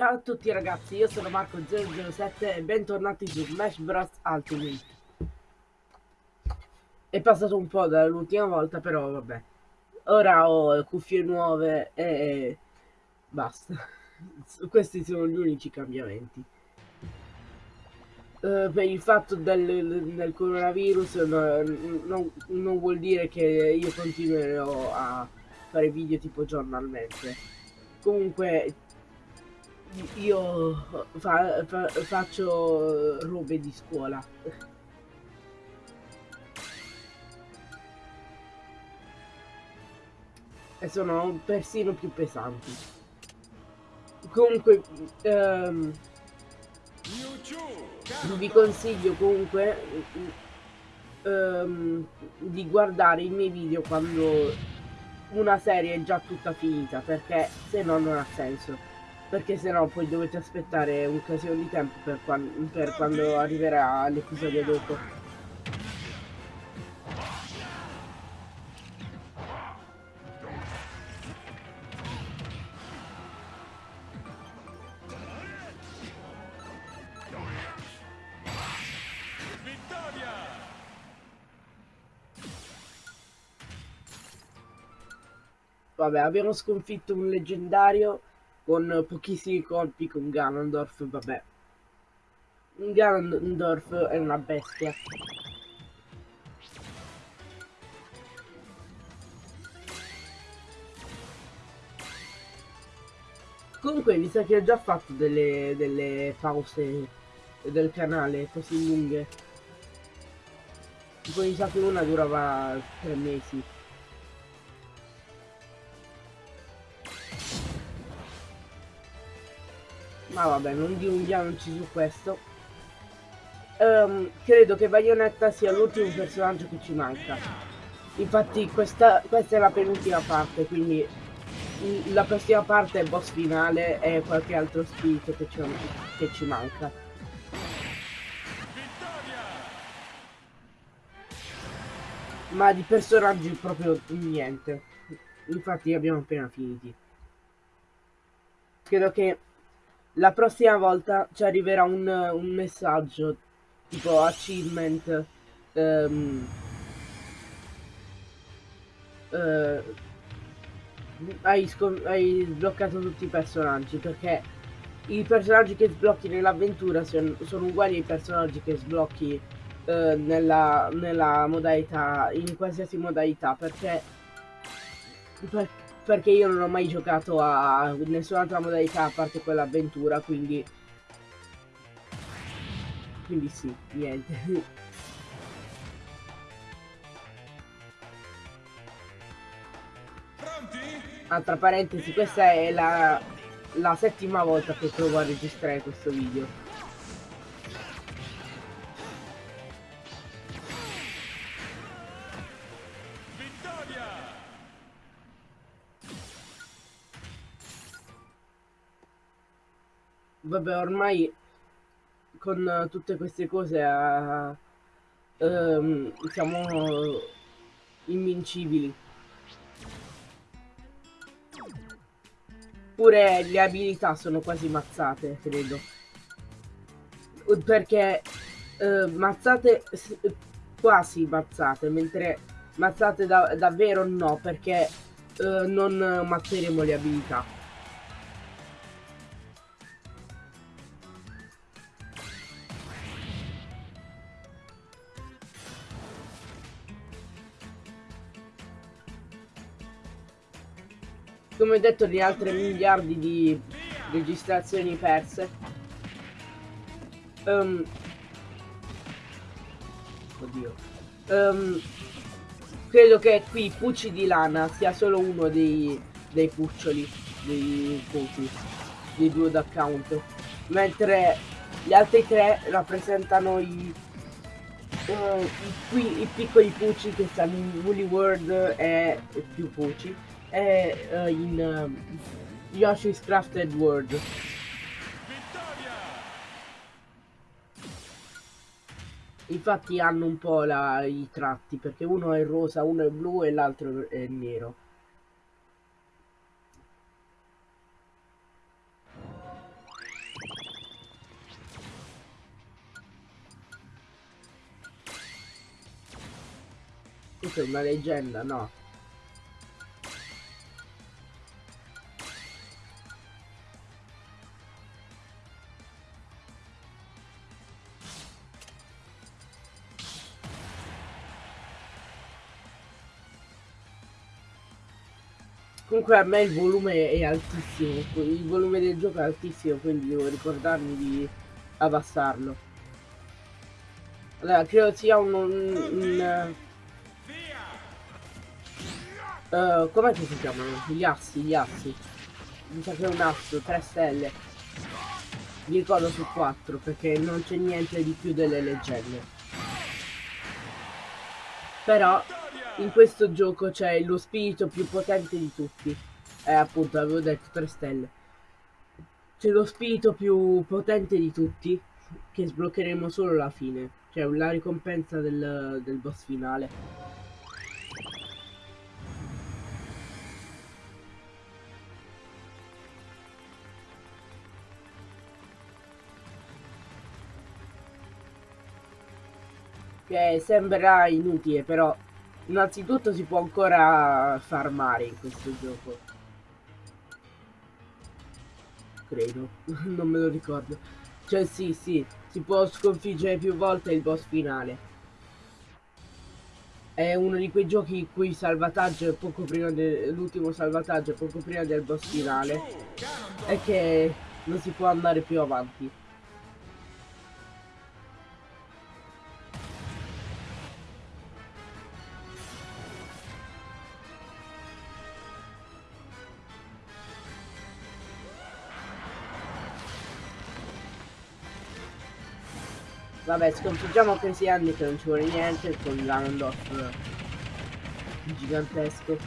Ciao a tutti ragazzi, io sono Marco007 e bentornati su Smash Bros Ultimate. È passato un po' dall'ultima volta, però vabbè. Ora ho cuffie nuove e basta. Questi sono gli unici cambiamenti. Uh, per il fatto del, del coronavirus no, non, non vuol dire che io continuerò a fare video tipo giornalmente. Comunque io fa, fa, faccio robe di scuola. E sono persino più pesanti. Comunque, um, vi consiglio comunque um, di guardare i miei video quando una serie è già tutta finita, perché se no non ha senso perché sennò poi dovete aspettare un casino di tempo per, quando, per quando arriverà l'episodio dopo. Vabbè, abbiamo sconfitto un leggendario con pochissimi colpi con Ganondorf, vabbè. Ganondorf è una bestia. Comunque mi sa che ho già fatto delle, delle pause del canale così lunghe. Tipo mi sa che una durava tre mesi. Ma vabbè, non dilunghiamoci su questo. Um, credo che Bayonetta sia l'ultimo personaggio che ci manca. Infatti questa, questa è la penultima parte, quindi la prossima parte è boss finale e qualche altro spirito che ci, che ci manca. Ma di personaggi proprio niente. Infatti abbiamo appena finiti. Credo che la prossima volta ci arriverà un, un messaggio tipo achievement um, uh, hai, hai, sbloccato tutti i personaggi perché i personaggi che sblocchi nell'avventura sono, uguali ai personaggi che sblocchi uh, nella, nella modalità in qualsiasi modalità perché, perché perché io non ho mai giocato a nessun'altra modalità a parte quella avventura, quindi... Quindi sì, niente. Altra parentesi, questa è la, la settima volta che provo a registrare questo video. Vabbè ormai con tutte queste cose uh, um, siamo invincibili. Pure le abilità sono quasi mazzate credo. Perché uh, mazzate quasi mazzate mentre mazzate da davvero no perché uh, non mazzeremo le abilità come ho detto di altre miliardi di registrazioni perse. Um, oddio. Um, credo che qui Pucci di lana sia solo uno dei, dei cuccioli dei voti dei due d'account. Mentre gli altri tre rappresentano i, uh, i, i piccoli Pucci che stanno in Woolly World e più Pucci è uh, in uh, Yoshi's Crafted World. Vittoria! Infatti hanno un po' la, i tratti, perché uno è rosa, uno è blu e l'altro è nero. Questa è una leggenda, no? Comunque a me il volume è altissimo, il volume del gioco è altissimo, quindi devo ricordarmi di abbassarlo. Allora, credo sia un... un, un uh, com'è che si chiamano? Gli assi, gli assi. Mi sa che è un asso, 3 stelle. Mi ricordo su 4 perché non c'è niente di più delle leggende. Però in questo gioco c'è lo spirito più potente di tutti. Eh, appunto, avevo detto 3 stelle. C'è lo spirito più potente di tutti, che sbloccheremo solo alla fine. Cioè, la ricompensa del, del boss finale. Che sembrerà inutile, però Innanzitutto si può ancora farmare in questo gioco. Credo, non me lo ricordo. Cioè sì, sì, si può sconfiggere più volte il boss finale. È uno di quei giochi in cui salvataggio è poco prima dell'ultimo salvataggio, poco prima del boss finale. E che non si può andare più avanti. Vabbè, sconfiggiamo Crazy Andy che non ci vuole niente con Ganondorf gigantesco.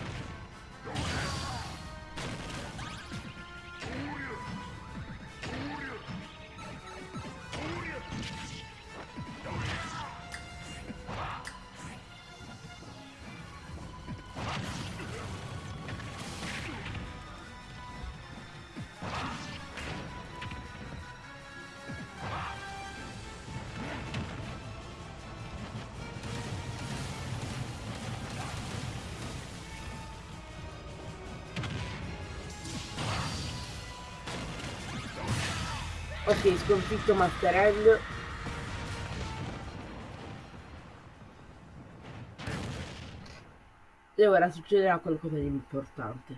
Ok, sconfitto Master End. E ora succederà qualcosa di importante.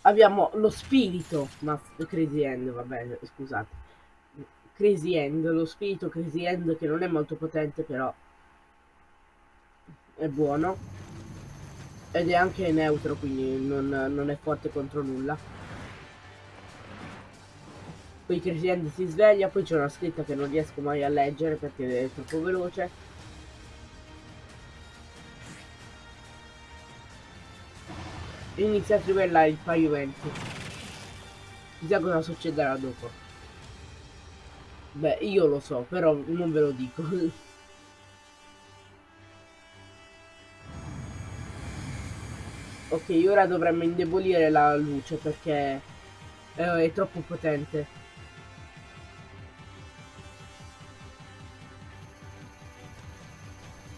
Abbiamo lo spirito Master Crazy End, va bene, scusate. Crazy End, lo spirito Crazy End che non è molto potente però è buono. Ed è anche neutro, quindi non, non è forte contro nulla poi Crescendo si sveglia, poi c'è una scritta che non riesco mai a leggere perché è troppo veloce. Inizia a trivellare il pavimento. Chissà cosa succederà dopo. Beh, io lo so, però non ve lo dico. ok, ora dovremmo indebolire la luce perché eh, è troppo potente.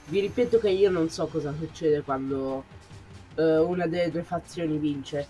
Vi ripeto che io non so cosa succede quando uh, una delle due fazioni vince.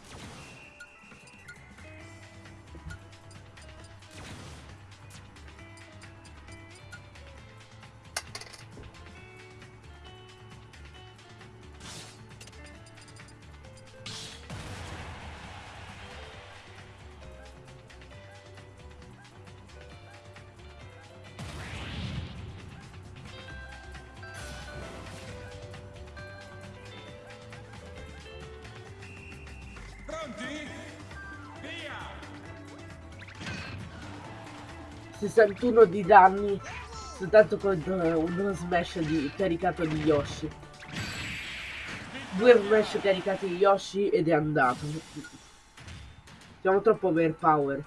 61 di danni soltanto con uno smash di, caricato di Yoshi. Due smash caricati di Yoshi ed è andato. Siamo troppo overpower.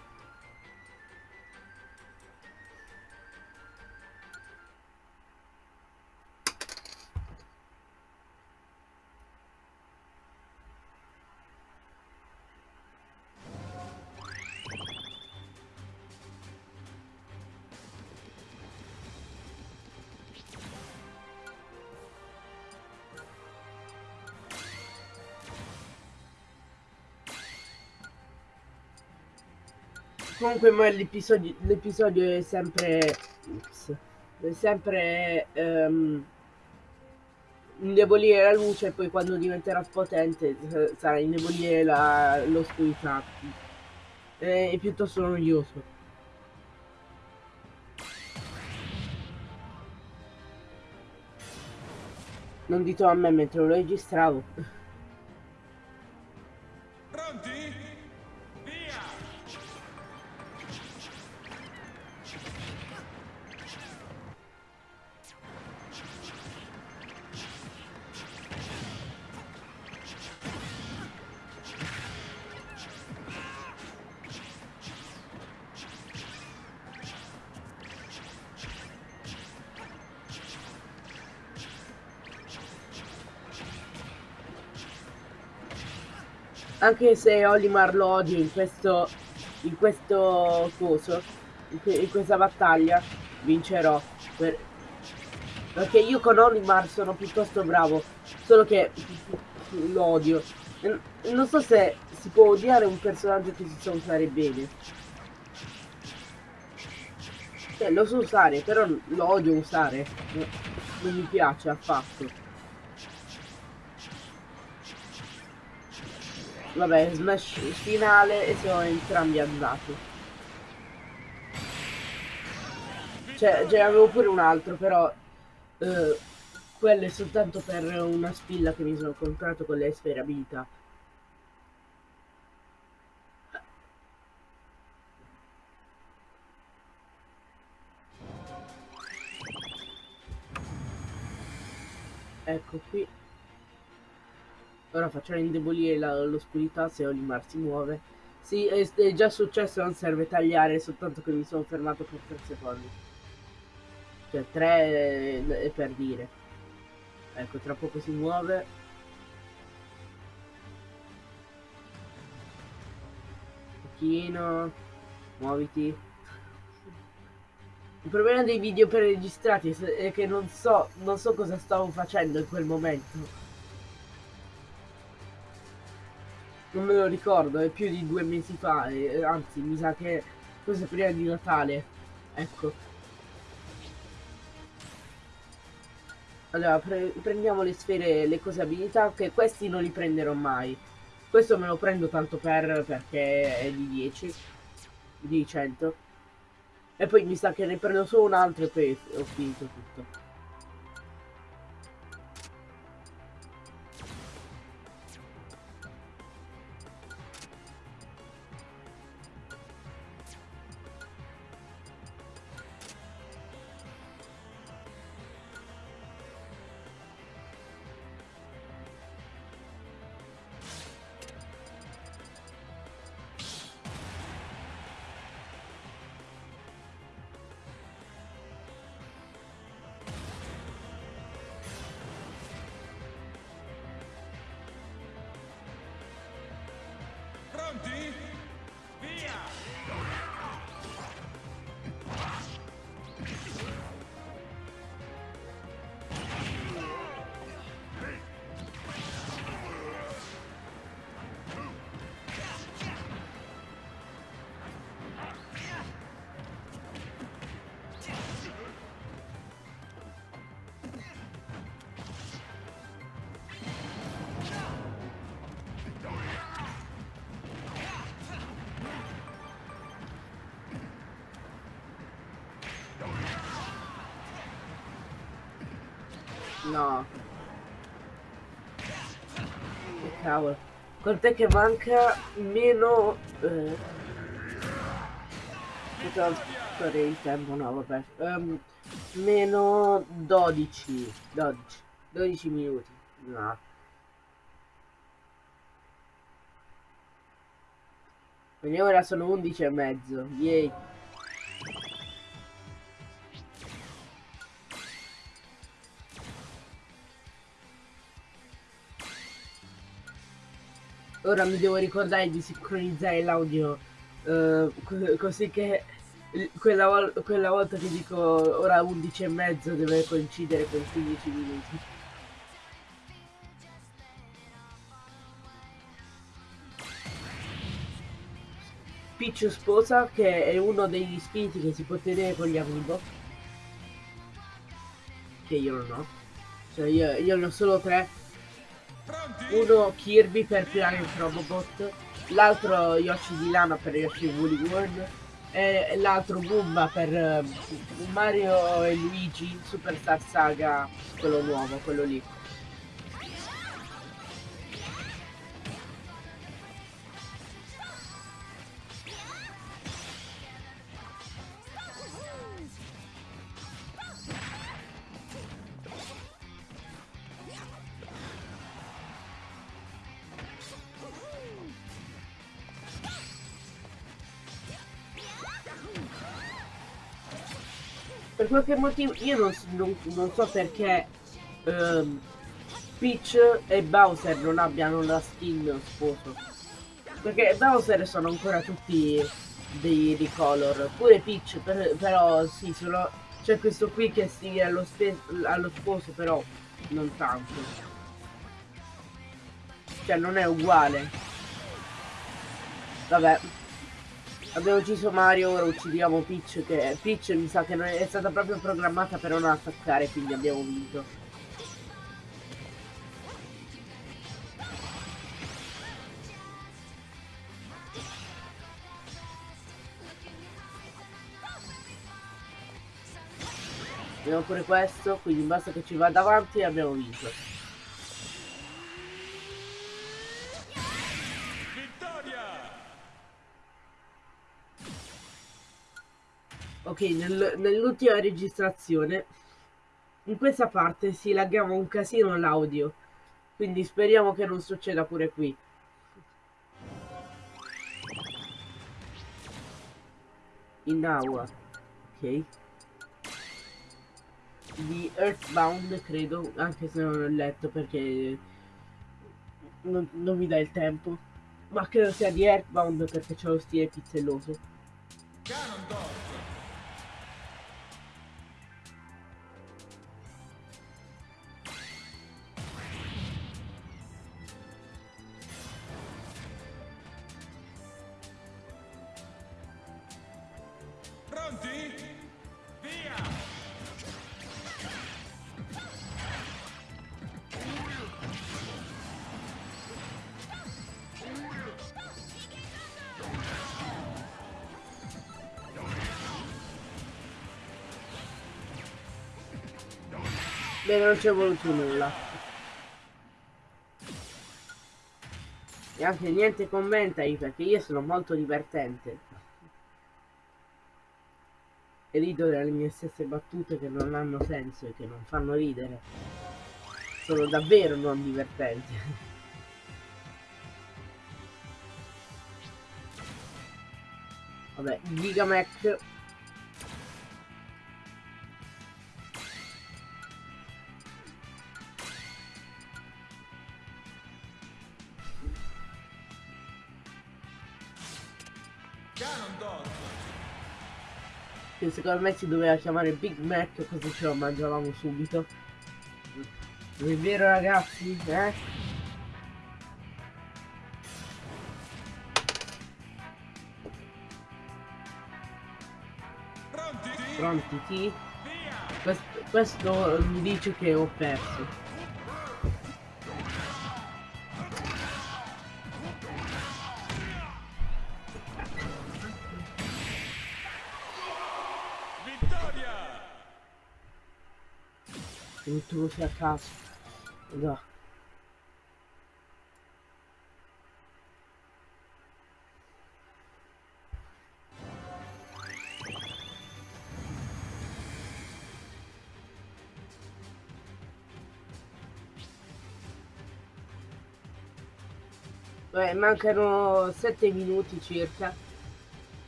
Comunque ma l'episodio, è sempre... Ups, è sempre... Um, indebolire la luce e poi quando diventerà potente sarà indebolire l'oscurità. È piuttosto noioso. Non dito a me mentre lo registravo. Anche se Olimar lo odio in questo, in questo coso, in, questa battaglia, vincerò. Per, perché io con Olimar sono piuttosto bravo, solo che lo odio. Non so se si può odiare un personaggio che si sa usare bene. Cioè, lo so usare, però lo odio usare. Non mi piace affatto. Vabbè, smash finale e sono entrambi andati. Cioè, ce avevo pure un altro, però... Eh, quello è soltanto per una spilla che mi sono comprato con le sfere abilità. Ecco qui. Ora facciamo indebolire l'oscurità se Olimar si muove. Sì, è, è, già successo, non serve tagliare, soltanto che mi sono fermato per 3 secondi. Cioè 3 è, è per dire. Ecco, tra poco si muove. Pochino. Muoviti. Il problema dei video per registrati è che non so, non so cosa stavo facendo in quel momento. Non me lo ricordo, è più di due mesi fa, eh, anzi mi sa che forse prima di Natale, ecco. Allora, pre prendiamo le sfere, le cose abilità, che questi non li prenderò mai. Questo me lo prendo tanto per, perché è di 10, di 100. E poi mi sa che ne prendo solo un altro e poi ho finito tutto. Pronti? No. Che cavolo. Quant'è che manca meno... Eh... Il tempo, no vabbè. Um, meno 12. 12. 12 minuti. No. Quindi ora sono 11 e mezzo. Yay. Ora mi devo ricordare di sincronizzare l'audio uh, così che quella, vol quella, volta che dico ora 11 e mezzo deve coincidere con 15 minuti. Peach sposa, che è uno degli spiriti che si può tenere con gli amiibo. Che io non ho. Cioè io, io ne ho solo tre. Uno Kirby per Planet Robobot, l'altro Yoshi di Lana per Yoshi Woolly World e l'altro Goomba per eh, Mario e Luigi Superstar Saga, quello nuovo, quello lì. Qualche motivo io non, non, non so perché um, Peach e Bowser non abbiano la skin sposo. Perché Bowser sono ancora tutti dei ricolor pure Peach per, però sì sono c'è questo qui che si allo, allo sposo però non tanto. Cioè non è uguale. Vabbè Abbiamo ucciso Mario, ora uccidiamo Peach che Peach mi sa che è stata proprio programmata per non attaccare, quindi abbiamo vinto. Abbiamo pure questo, quindi basta che ci vada avanti e abbiamo vinto. Nel, nell'ultima registrazione, in questa parte si laggava un casino l'audio, quindi speriamo che non succeda pure qui. In aula, ok. Di Earthbound, credo, anche se non ho letto perché non, non mi dà il tempo. Ma credo sia di Earthbound perché c'è lo stile pizzelloso. Bene, non c'è voluto nulla. E anche niente commenta io perché io sono molto divertente. E rido delle mie stesse battute che non hanno senso e che non fanno ridere. Sono davvero non divertenti. Vabbè, Gigamac secondo me si doveva chiamare Big Mac così ce lo mangiavamo subito. Non è vero ragazzi? Eh? pronti? Pronti questo, questo mi dice che ho perso così a caso no. Beh, mancano 7 minuti circa.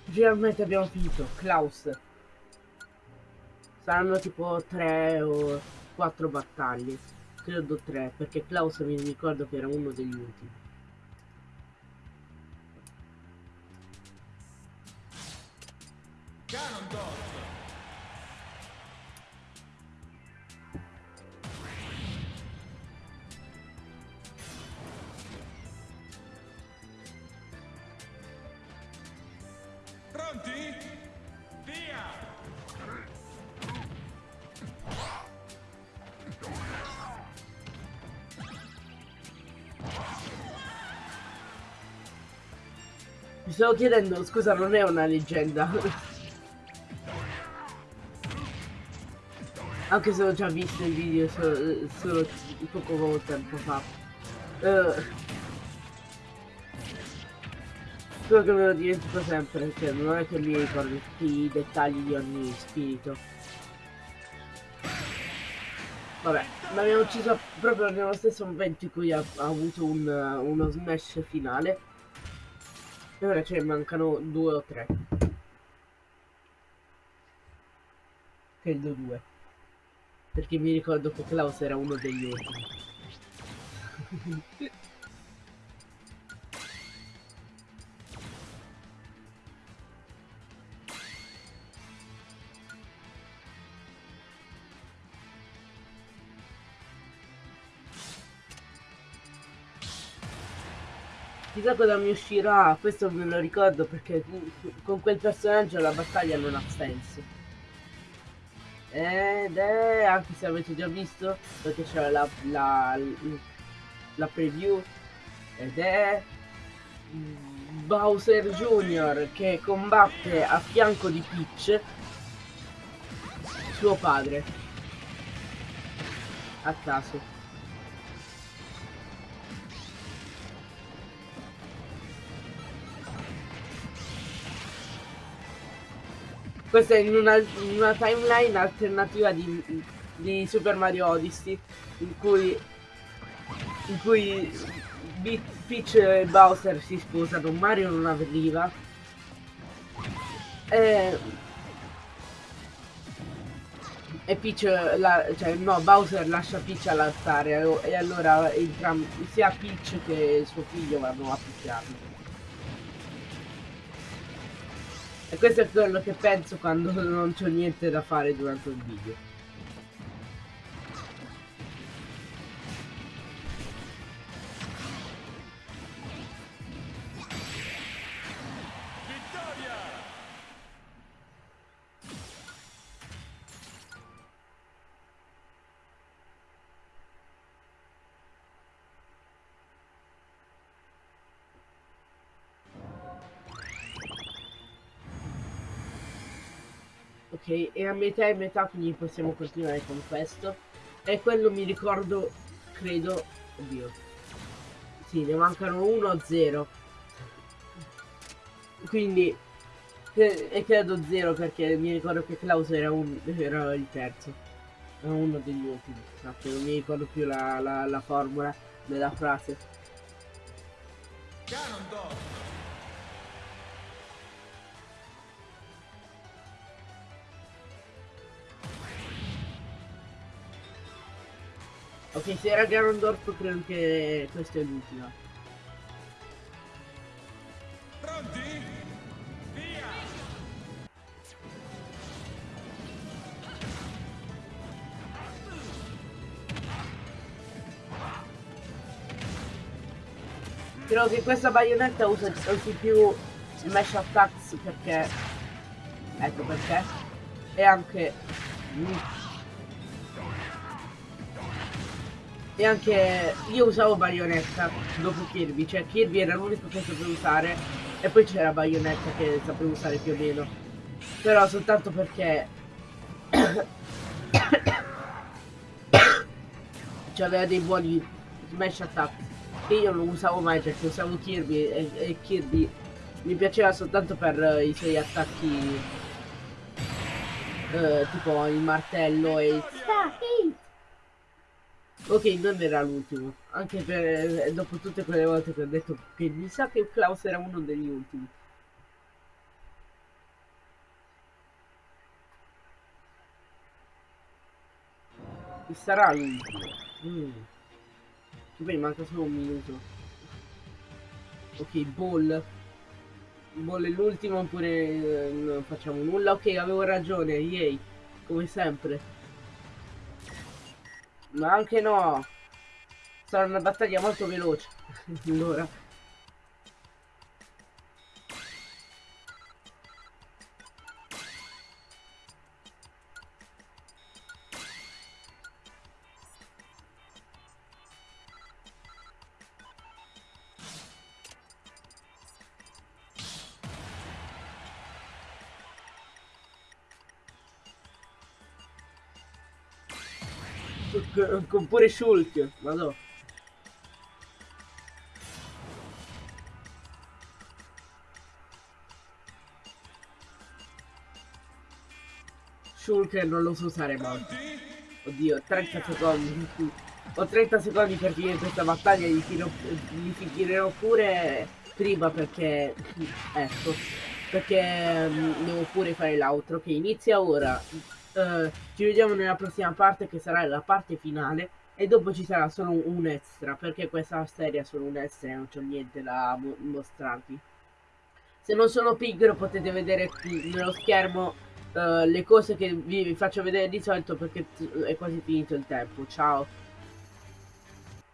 Finalmente abbiamo finito. Klaus. Saranno tipo 3 o quattro battaglie. Credo tre, perché Klaus mi ricordo che era uno degli ultimi. Stavo chiedendo, scusa, non è una leggenda. Anche se ho già visto il video solo, solo poco tempo fa. Uh, Spero che me lo dimentico sempre, perché non è che mi ricordo tutti i dettagli di ogni spirito. Vabbè, l'abbiamo ucciso proprio nello stesso momento in cui ha, ha avuto un, uno smash finale. E ora ce ne mancano due o tre. Credo due. Perché mi ricordo che Klaus era uno degli ultimi. Chissà cosa mi uscirà, questo me lo ricordo perché con quel personaggio la battaglia non ha senso. Ed è, anche se avete già visto, perché c'era la, la, la preview, ed è Bowser Jr. che combatte a fianco di Peach, suo padre. A caso. Questa è in una, in una timeline alternativa di, di, Super Mario Odyssey in cui in cui Peach e Bowser si sposano, Mario non avveniva e, e Peach la, cioè no Bowser lascia Peach all'altare e allora entrambi sia Peach che suo figlio vanno a picchiarlo E questo è quello che penso quando non c'ho niente da fare durante il video. Ok e a metà e metà quindi possiamo continuare con questo. E quello mi ricordo credo oddio. Sì ne mancano 1 o 0 quindi e credo 0 perché mi ricordo che Klaus era, un, era il terzo. Era uno degli ultimi infatti non mi ricordo più la, la, la formula della frase. Ganondorf Ok, se era Ganondorf credo che questa è l'ultima. Pronti? Via! Credo che questa baionetta usa, usi più smash attacks perché... Ecco perché. E anche... E anche io usavo Bayonetta dopo Kirby, cioè Kirby era l'unico che sapevo usare e poi c'era Bayonetta che sapevo usare più o meno. Però soltanto perché c'aveva dei buoni smash attack che io non usavo mai perché usavo Kirby e, e Kirby mi piaceva soltanto per i suoi attacchi eh, tipo il martello e Ok, non era l'ultimo. Anche per eh, dopo tutte quelle volte che ho detto che mi sa che Klaus era uno degli ultimi. Chi sarà l'ultimo? Mm. Beh, manca solo un minuto. Ok, Ball. Ball è l'ultimo oppure eh, non facciamo nulla? Ok, avevo ragione, yay. Come sempre. Ma anche no. Sarà una battaglia molto veloce. allora. Con pure Shulk, vado. Shulk non lo so usare mai. Oddio, 30 secondi. Ho 30 secondi per finire questa battaglia, li, tiro, li finirò pure prima perché... Ecco. Perché um, devo pure fare l'altro che inizia ora. Uh, ci vediamo nella prossima parte che sarà la parte finale e dopo ci sarà solo un extra perché questa serie è solo un extra e non c'è niente da mo mostrarvi. Se non sono pigro potete vedere qui nello schermo uh, le cose che vi faccio vedere di solito perché è quasi finito il tempo. Ciao!